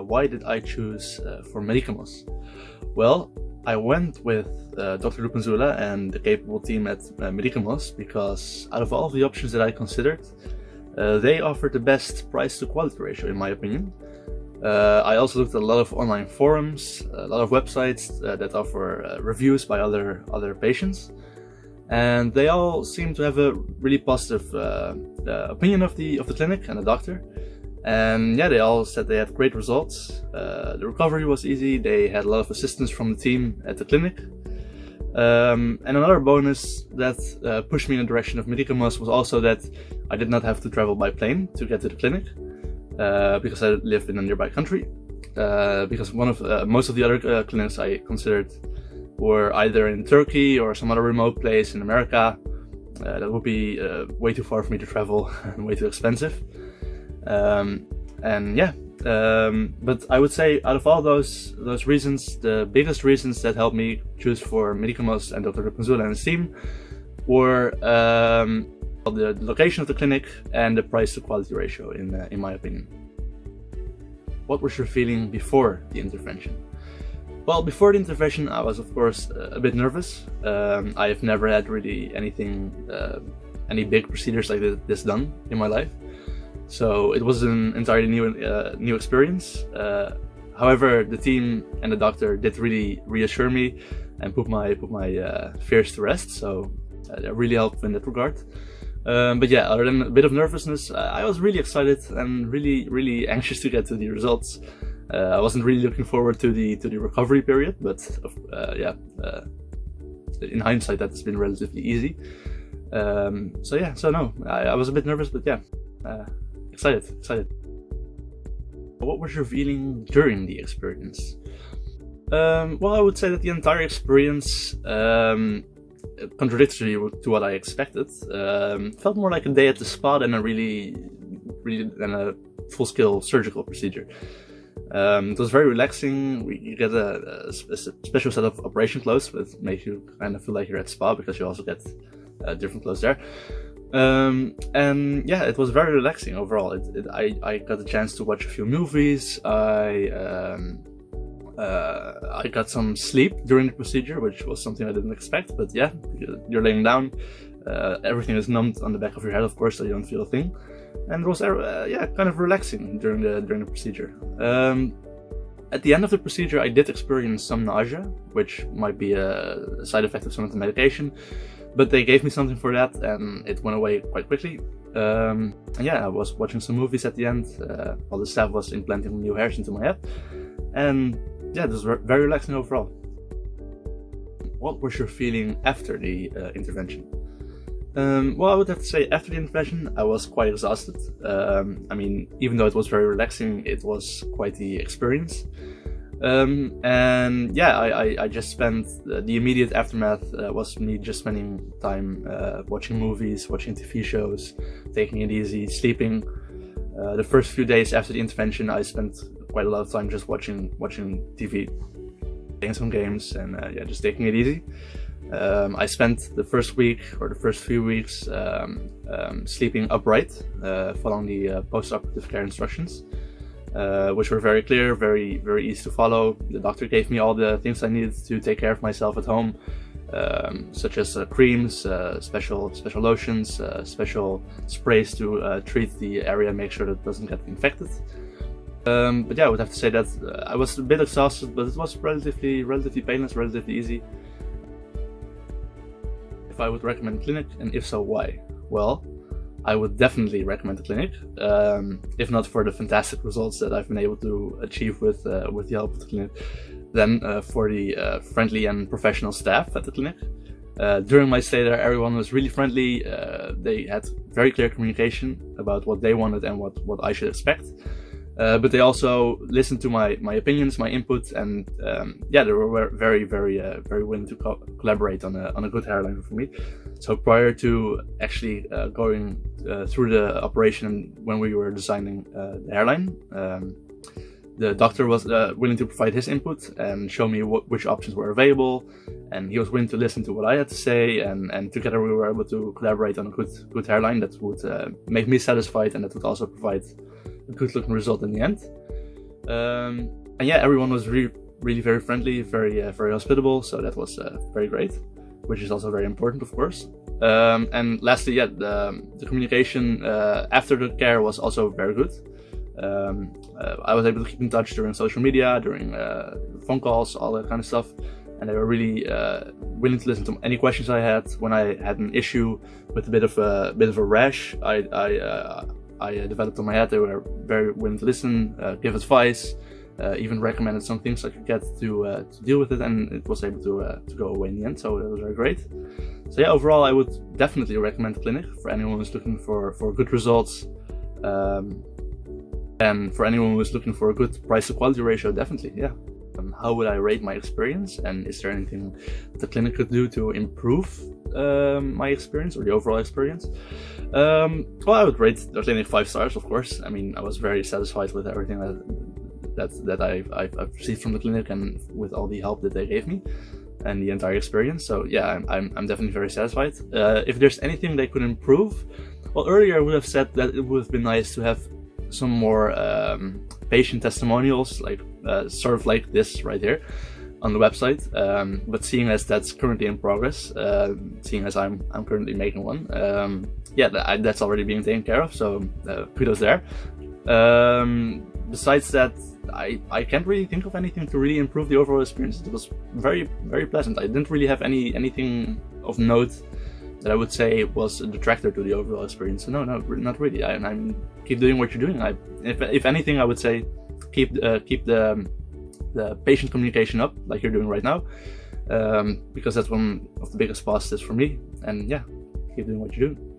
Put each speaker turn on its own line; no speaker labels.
why did I choose uh, for Medicamos? Well, I went with uh, Dr. Lupenzula and the capable team at uh, Medicamos because out of all the options that I considered, uh, they offered the best price to quality ratio in my opinion. Uh, I also looked at a lot of online forums, a lot of websites uh, that offer uh, reviews by other other patients, and they all seem to have a really positive uh, uh, opinion of the of the clinic and the doctor. And yeah, they all said they had great results. Uh, the recovery was easy. They had a lot of assistance from the team at the clinic. Um, and another bonus that pushed me in the direction of Medicamos was also that I did not have to travel by plane to get to the clinic. Uh, because I live in a nearby country. Uh, because one of uh, most of the other clinics I considered were either in Turkey or some other remote place in America. that would be way too far for me to travel and way too expensive. Um, and yeah, um, but I would say out of all those those reasons, the biggest reasons that helped me choose for Medicamos and Dr. Lupenzula and his team were um, the location of the clinic and the price to quality ratio in, uh, in my opinion. What was your feeling before the intervention? Well, before the intervention I was of course a bit nervous. Um, I have never had really anything, uh, any big procedures like this done in my life. So it was an entirely new, uh, new experience. Uh, however, the team and the doctor did really reassure me and put my, put my uh, fears to rest. So that really helped in that regard. Um, but yeah, other than a bit of nervousness, I was really excited and really, really anxious to get to the results. Uh, I wasn't really looking forward to the to the recovery period, but uh, yeah, uh, in hindsight, that's been relatively easy. Um, so yeah, so no, I, I, was a bit nervous, but yeah, uh, excited, excited. What was your feeling during the experience? Um, well, I would say that the entire experience um, contradictory to what I expected. Um, felt more like a day at the spa than a really, really than a full-scale surgical procedure. Um, it was very relaxing. We, you get a, a, a, special set of operation clothes which make you kind of feel like you're at spa because you also get uh, different clothes there. Um, and yeah, it was very relaxing overall. It, it, I, I got a chance to watch a few movies. I um, uh, I got some sleep during the procedure, which was something I didn't expect, but yeah, you're laying down, uh, everything is numbed on the back of your head, of course, so you don't feel a thing. And it was, uh, yeah, kind of relaxing during the, during the procedure. Um, at the end of the procedure, I did experience some nausea, which might be a side effect of some of the medication, but they gave me something for that and it went away quite quickly. Um, and yeah, I was watching some movies at the end uh, while the staff was implanting new hairs into my head. And yeah, this was very relaxing overall. What was your feeling after the uh, intervention? Um, well, I would have to say after the intervention, I was quite exhausted. Um, I mean, even though it was very relaxing, it was quite the experience. Um, and yeah, I, I, I, just spent uh, the immediate aftermath uh, was me just spending time uh, watching movies, watching TV shows, taking it easy, sleeping. Uh, the first few days after the intervention, I spent quite a lot of time just watching watching TV, playing some games, and uh, yeah, just taking it easy. Um, I spent the first week or the first few weeks um, um, sleeping upright, following the post-operative care instructions, uh, which were very clear, very very easy to follow. The doctor gave me all the things I needed to take care of myself at home, um, such as uh, creams, uh, special special lotions, uh, special sprays to uh, treat the area and make sure that it doesn't get infected. Um, but yeah, I would have to say that uh, I was a bit exhausted, but it was relatively relatively painless, relatively easy. If I would recommend clinic, and if so, why? Well, I would definitely recommend the clinic, um, if not for the fantastic results that I've been able to achieve with uh, with the help of the clinic, then uh, for the uh, friendly and professional staff at the clinic. Uh, during my stay there, everyone was really friendly. Uh, they had very clear communication about what they wanted and what, what I should expect. Uh, but they also listened to my my opinions, my input, and um, yeah, they were very very uh, very willing to co collaborate on a on a good hairline for me. So prior to actually uh, going uh, through the operation when we were designing uh, the hairline, um, the doctor was willing to provide his input and show me what, which options were available, and he was willing to listen to what I had to say, and and together we were able to collaborate on a good good hairline that would make me satisfied and that would also provide a good looking result in the end. Um, and yeah, everyone was really, really very friendly, very, uh, very hospitable. So that was uh, very great, which is also very important, of course. Um, and lastly, yeah, the, the communication uh, after the care was also very good. Um, uh, I was able to keep in touch during social media, during uh, phone calls, all that kind of stuff. And they were really uh, willing to listen to any questions I had. When I had an issue with a bit of a bit of a rash, I, I I developed on my head. They were very willing to listen, uh, give advice, uh, even recommended some things I could get to, uh, to deal with it, and it was able to, to go away in the end. So that was very great. So yeah, overall, I would definitely recommend the clinic for anyone who's looking for for good results. Um, and for anyone who's looking for a good price to quality ratio, definitely, yeah. Um, how would I rate my experience? And is there anything the clinic could do to improve um, my experience or the overall experience? Um, well, I would rate the five stars, of course. I mean, I was very satisfied with everything that that, that I've, I've, I've received from the clinic and with all the help that they gave me and the entire experience. So yeah, I'm, I'm, I'm definitely very satisfied. Uh, if there's anything they could improve, well, earlier I would have said that it would have been nice to have some more um, patient testimonials, like uh, sort of like this right here on the website. Um, but seeing as that's currently in progress, uh, seeing as I'm I'm currently making one, um, yeah, that, that's already being taken care of. So uh, kudos there. Um, besides that, I I can't really think of anything to really improve the overall experience. It was very very pleasant. I didn't really have any anything of note that I would say was a detractor to the overall experience. So no, no, not really. I, I'm keep doing what you're doing. I, if if anything, I would say keep uh, keep the the patient communication up like you're doing right now, um, because that's one of the biggest positives for me. And yeah, keep doing what you're doing.